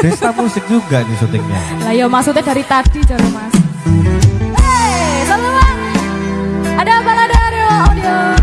Pesta musik juga nih syutingnya. Lah ya maksudnya dari tadi jare Mas. Hei, selamat. Ada balada Dewa Audio.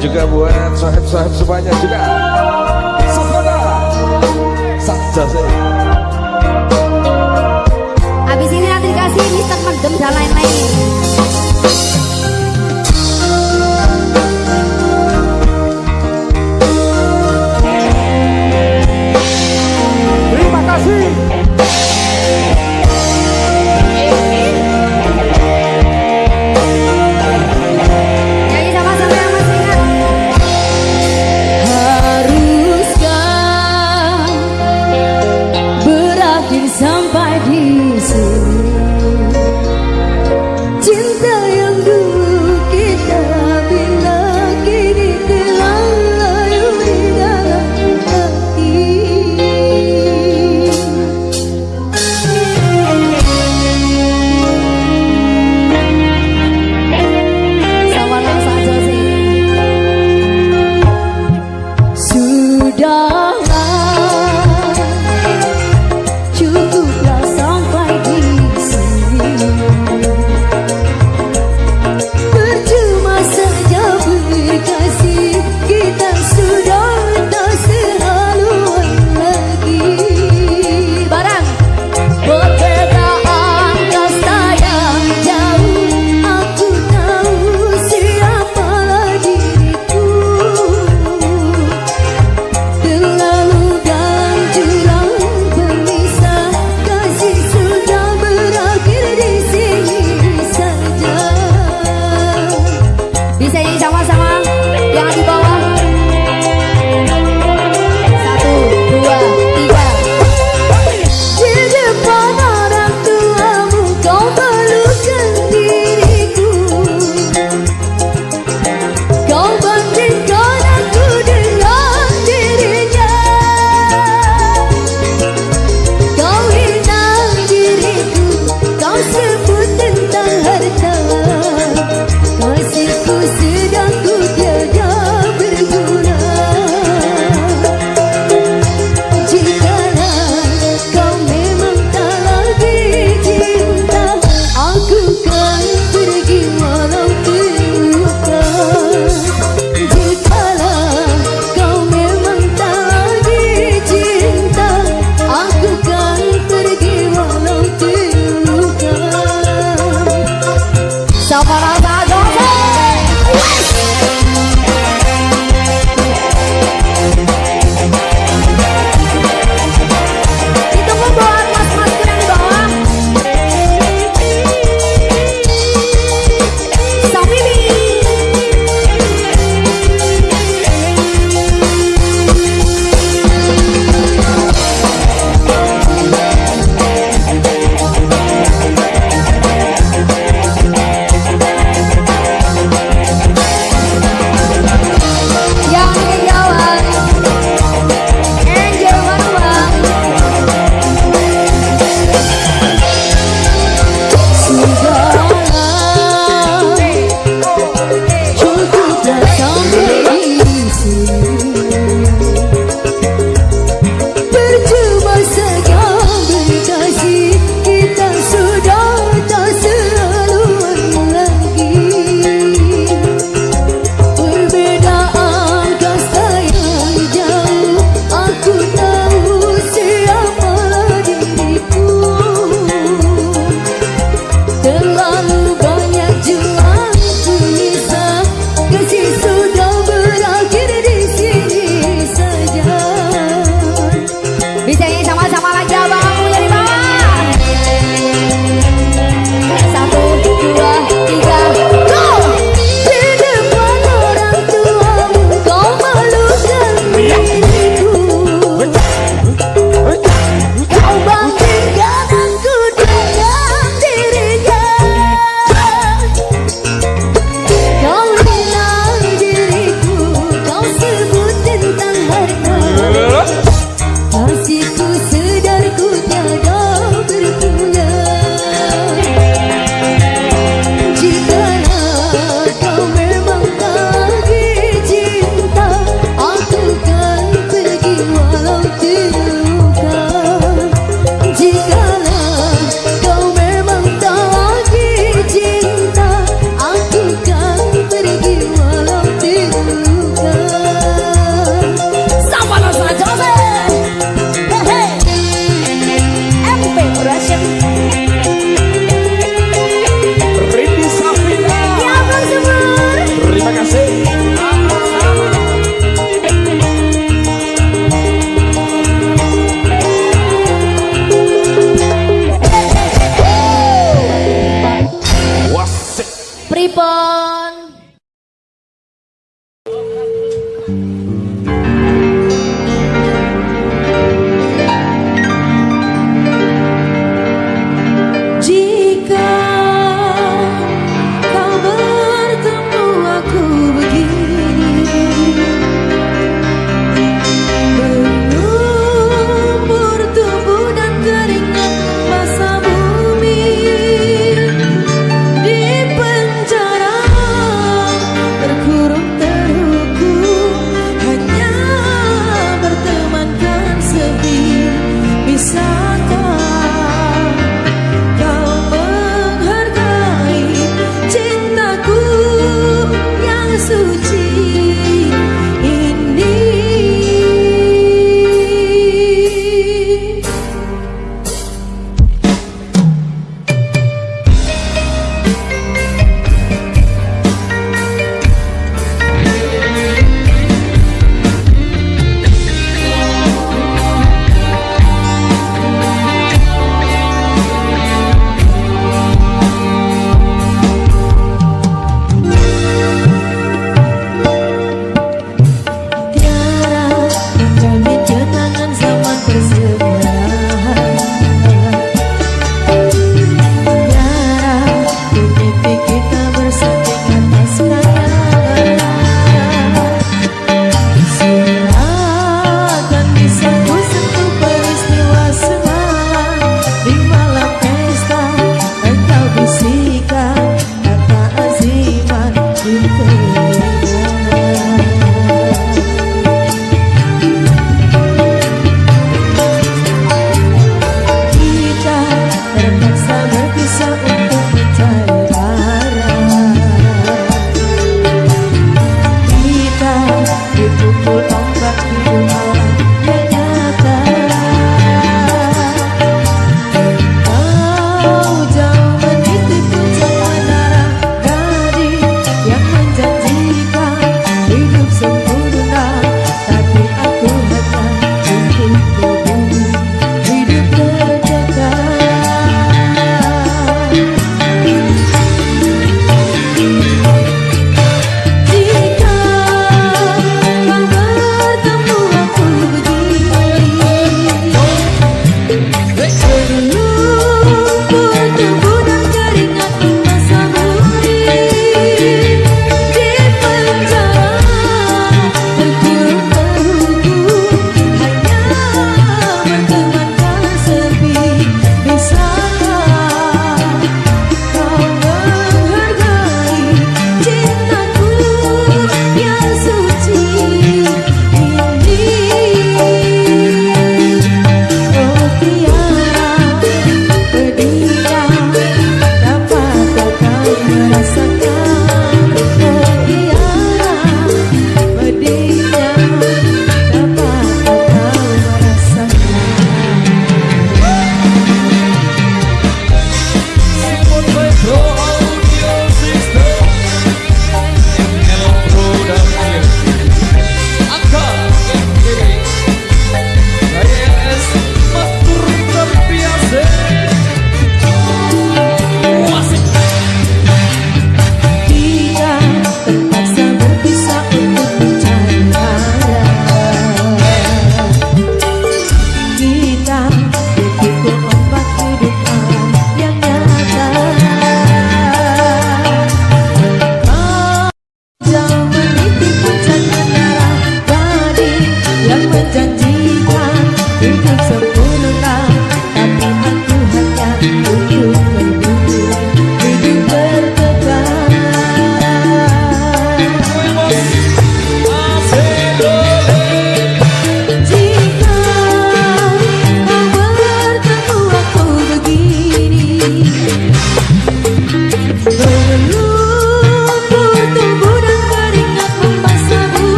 Juga buat sahib-sahib semuanya juga.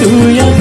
tu yang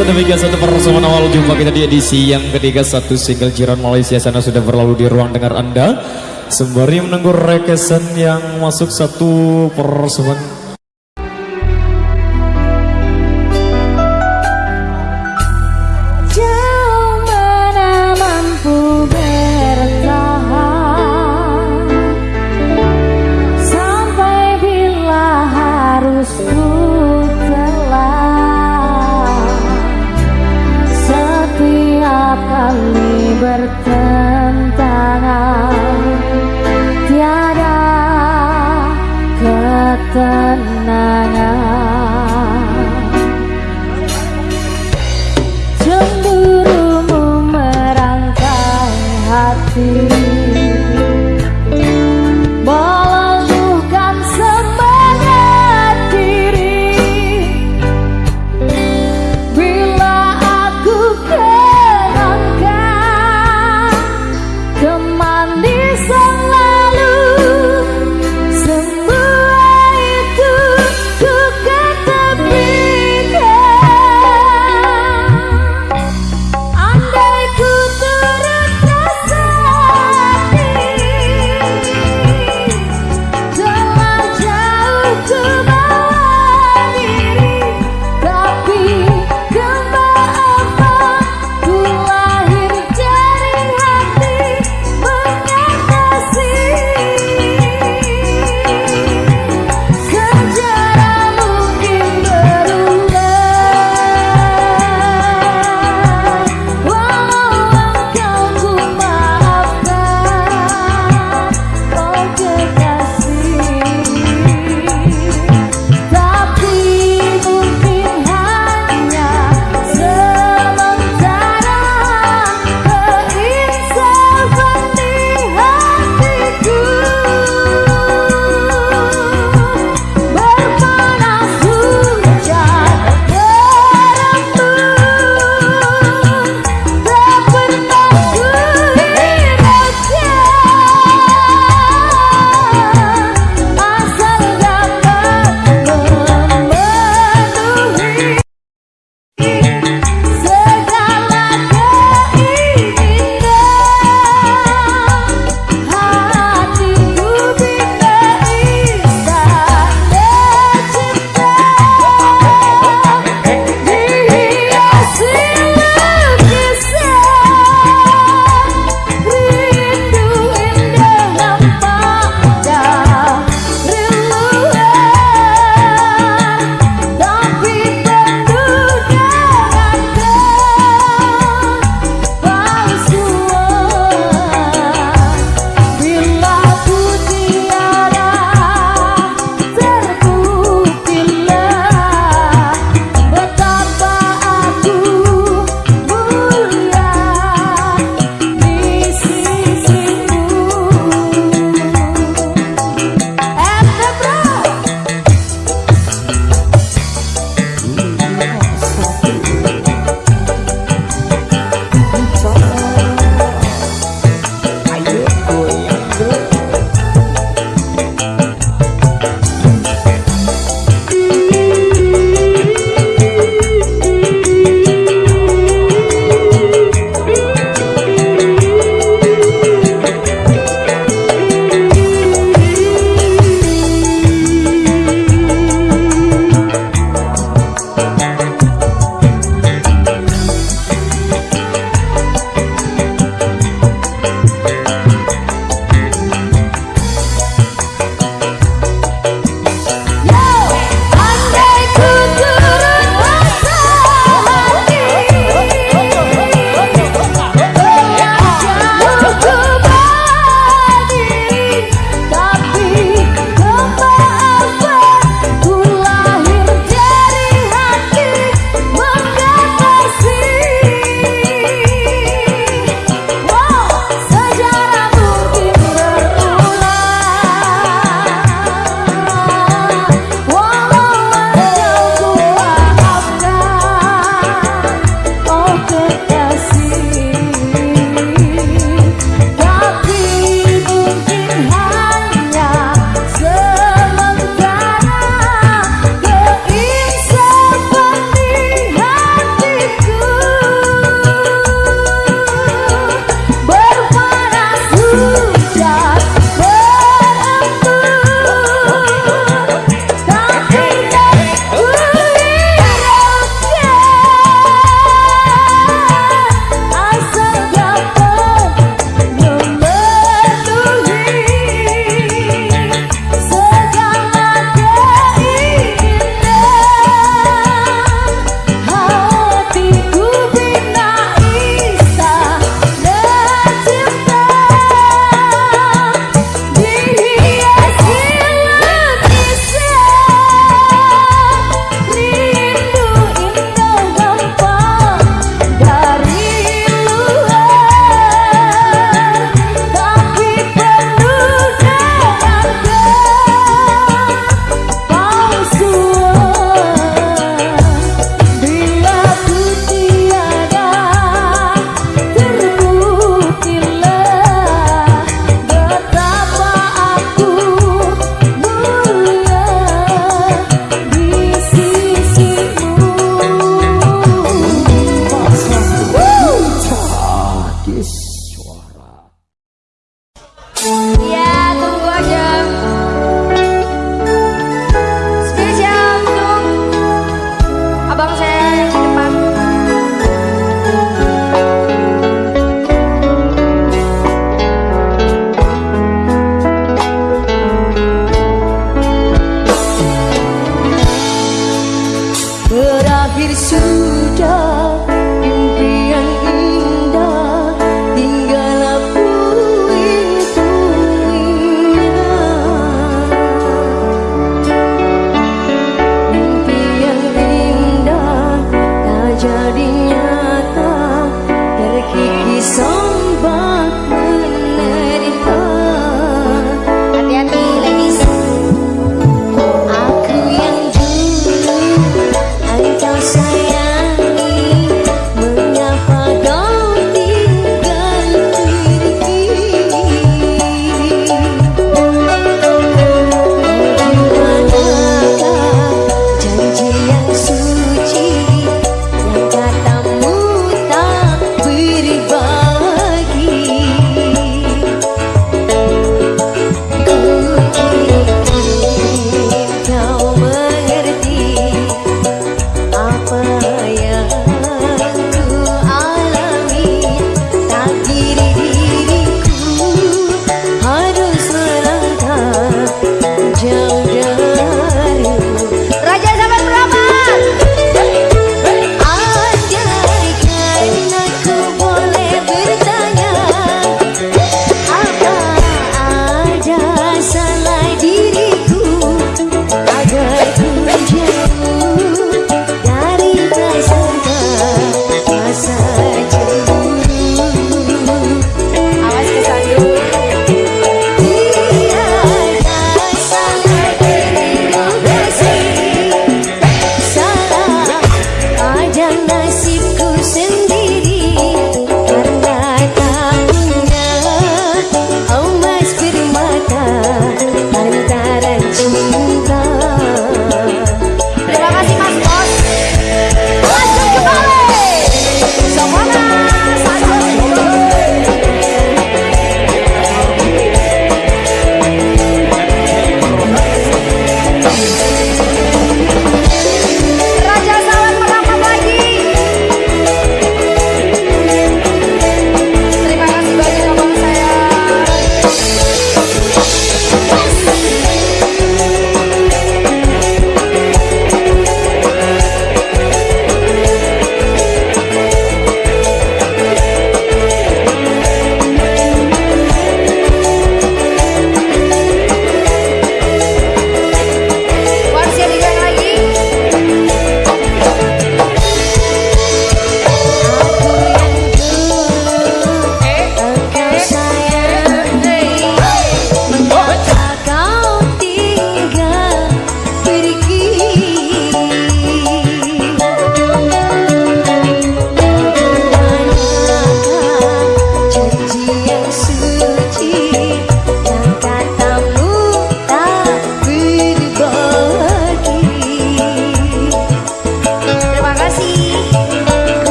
pemirsa demikian satu persembahan awal jumpa kita di edisi yang ketiga. Satu single jiran Malaysia sana sudah berlalu di ruang dengar anda. Sembari menunggu rekesan yang masuk satu persembahan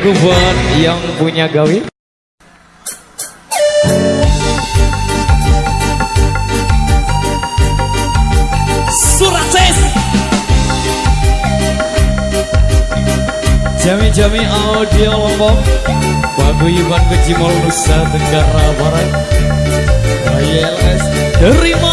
lagu buat yang punya gawi. Jami-jami audio lombok. Paguyuban Kecimol Nusa Tenggara Barat. YLS Terima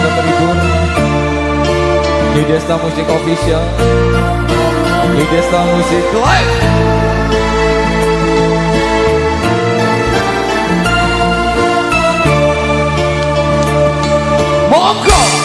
sudah terhibur di Desta Musik Official di Desta Musik Live Monggo!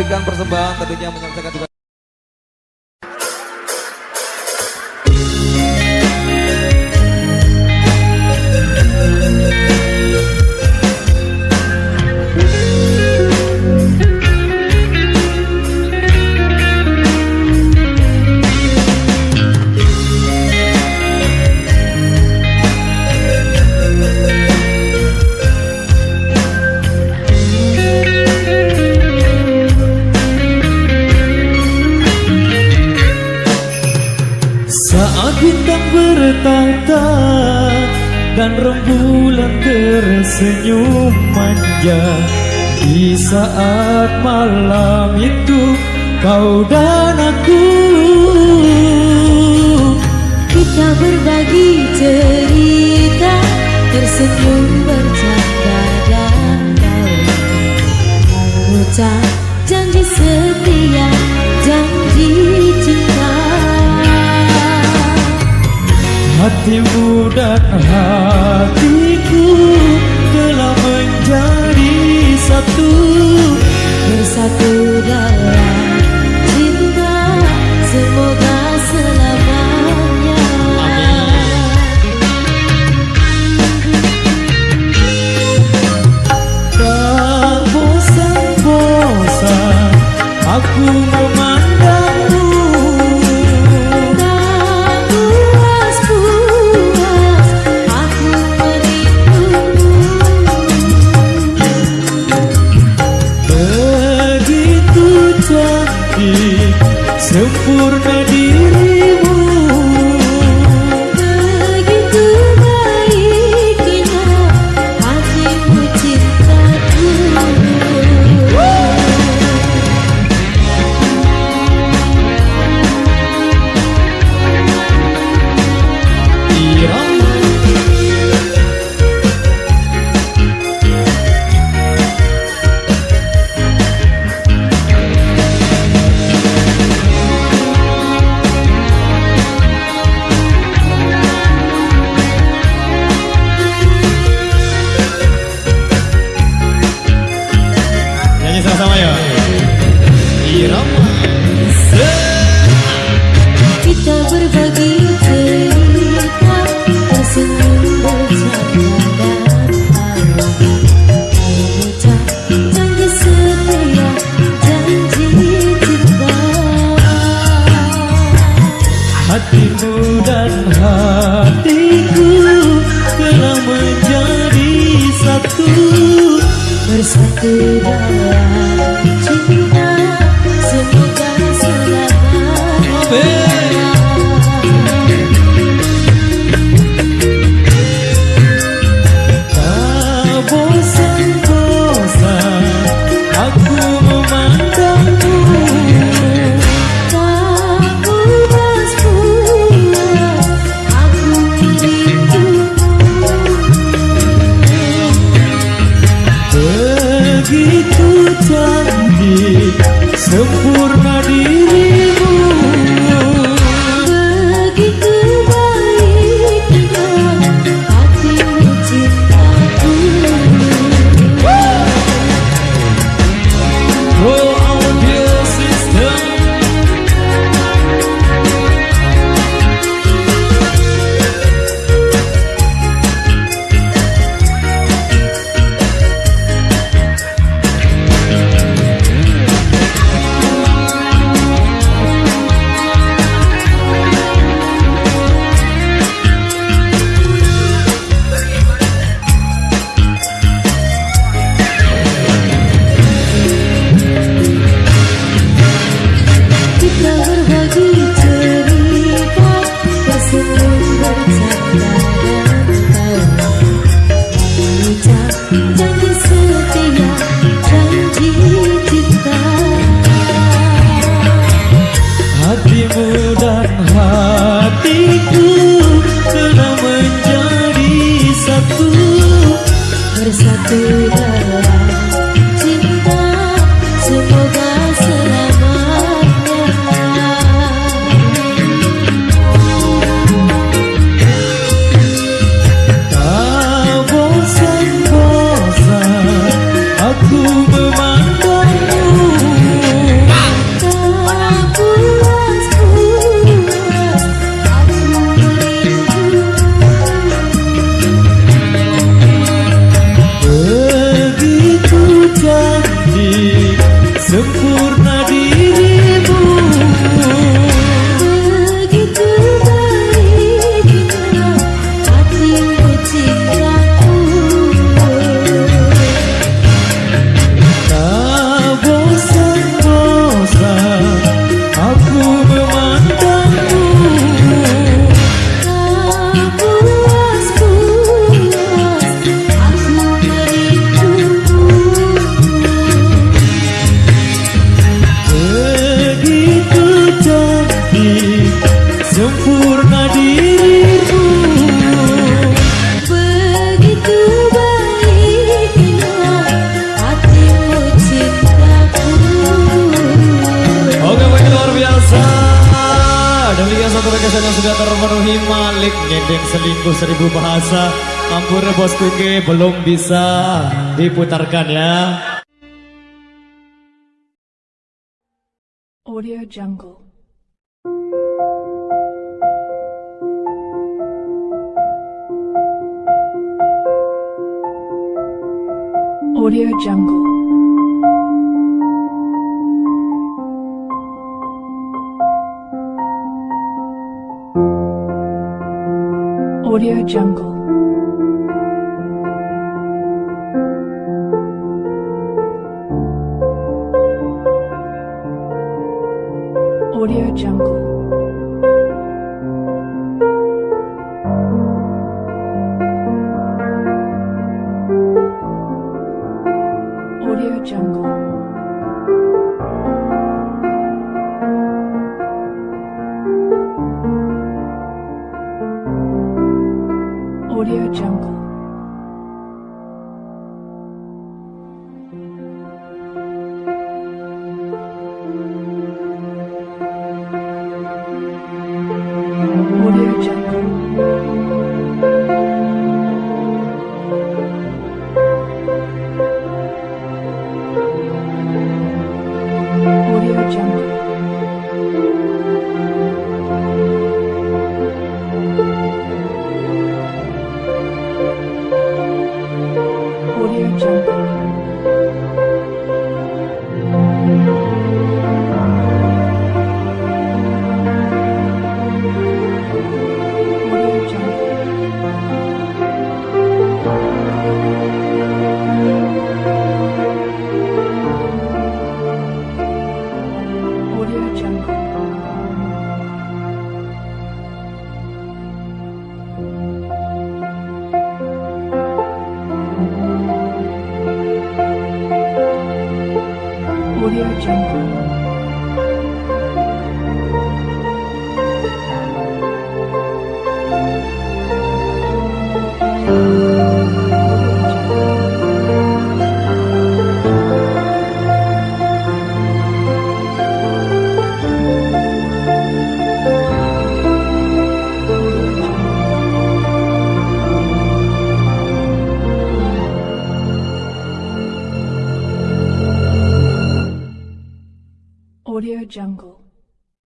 Memberikan persembahan tentunya menyelesaikan tugas. Kau diputarkan ya Audio Jungle. Audio Jungle. Audio Jungle.